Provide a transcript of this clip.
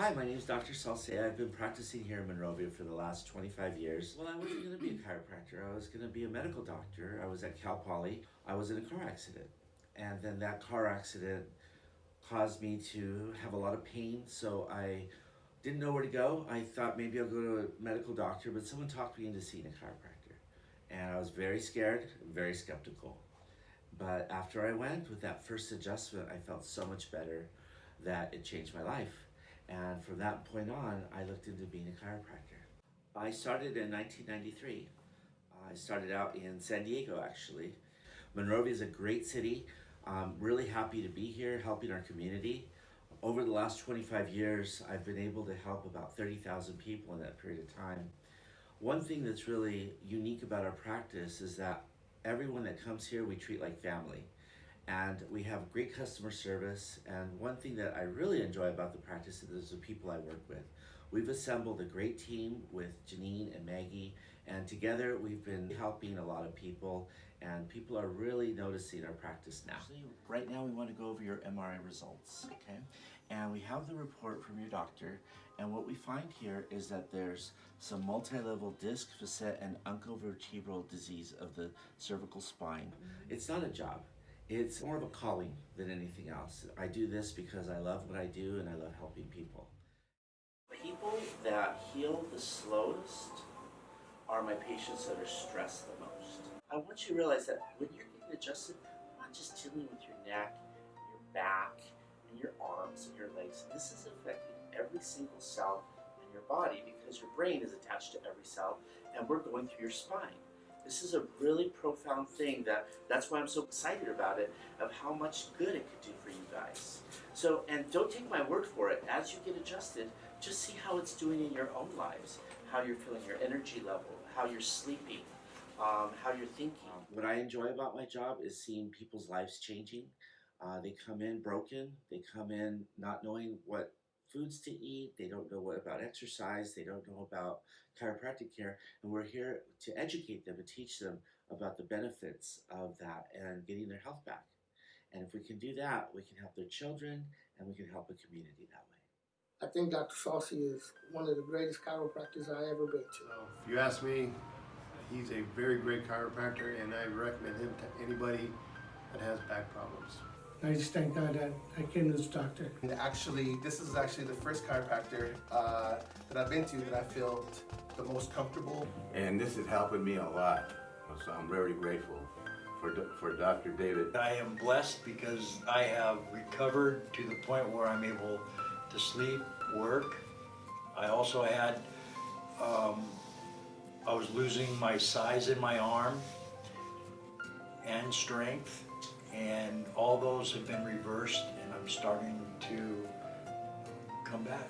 Hi, my name is Dr. Salsea. I've been practicing here in Monrovia for the last 25 years. Well, I wasn't going to be a chiropractor. I was going to be a medical doctor. I was at Cal Poly. I was in a car accident. And then that car accident caused me to have a lot of pain, so I didn't know where to go. I thought maybe I'll go to a medical doctor, but someone talked me into seeing a chiropractor. And I was very scared, very skeptical. But after I went with that first adjustment, I felt so much better that it changed my life. And from that point on, I looked into being a chiropractor. I started in 1993. I started out in San Diego, actually. Monrovia is a great city. I'm really happy to be here helping our community. Over the last 25 years, I've been able to help about 30,000 people in that period of time. One thing that's really unique about our practice is that everyone that comes here we treat like family and we have great customer service and one thing that I really enjoy about the practice is the people I work with. We've assembled a great team with Janine and Maggie and together we've been helping a lot of people and people are really noticing our practice now. Actually, right now we want to go over your MRI results, okay? And we have the report from your doctor and what we find here is that there's some multi-level disc, facet, and uncovertebral disease of the cervical spine. It's not a job. It's more of a calling than anything else. I do this because I love what I do and I love helping people. People that heal the slowest are my patients that are stressed the most. I want you to realize that when you're getting adjusted, you're not just dealing with your neck, your back, and your arms and your legs. This is affecting every single cell in your body because your brain is attached to every cell and we're going through your spine. This is a really profound thing that that's why I'm so excited about it of how much good it could do for you guys. So, and don't take my word for it. As you get adjusted, just see how it's doing in your own lives, how you're feeling your energy level, how you're sleeping, um, how you're thinking. What I enjoy about my job is seeing people's lives changing. Uh, they come in broken, they come in not knowing what foods to eat, they don't know what about exercise, they don't know about chiropractic care, and we're here to educate them and teach them about the benefits of that and getting their health back. And if we can do that, we can help their children and we can help a community that way. I think Dr. Saucy is one of the greatest chiropractors I ever been to. Well, if you ask me, he's a very great chiropractor and I recommend him to anybody that has back problems. I just thank God that I came to this doctor. And actually, this is actually the first chiropractor uh, that I've been to that I felt the most comfortable. And this is helping me a lot, so I'm very grateful for, for Dr. David. I am blessed because I have recovered to the point where I'm able to sleep, work. I also had, um, I was losing my size in my arm and strength and all those have been reversed and I'm starting to come back.